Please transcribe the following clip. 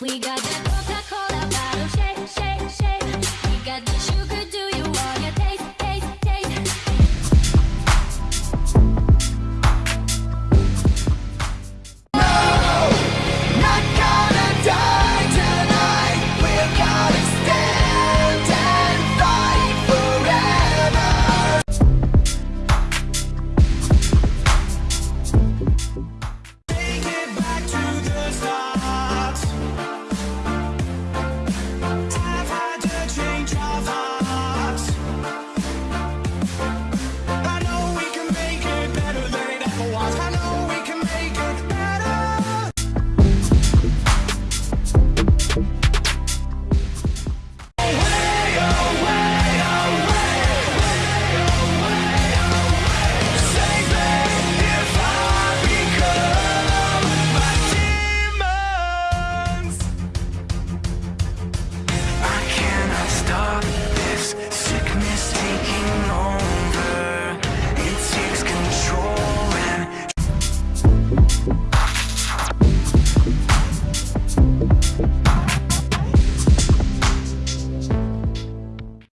We got that.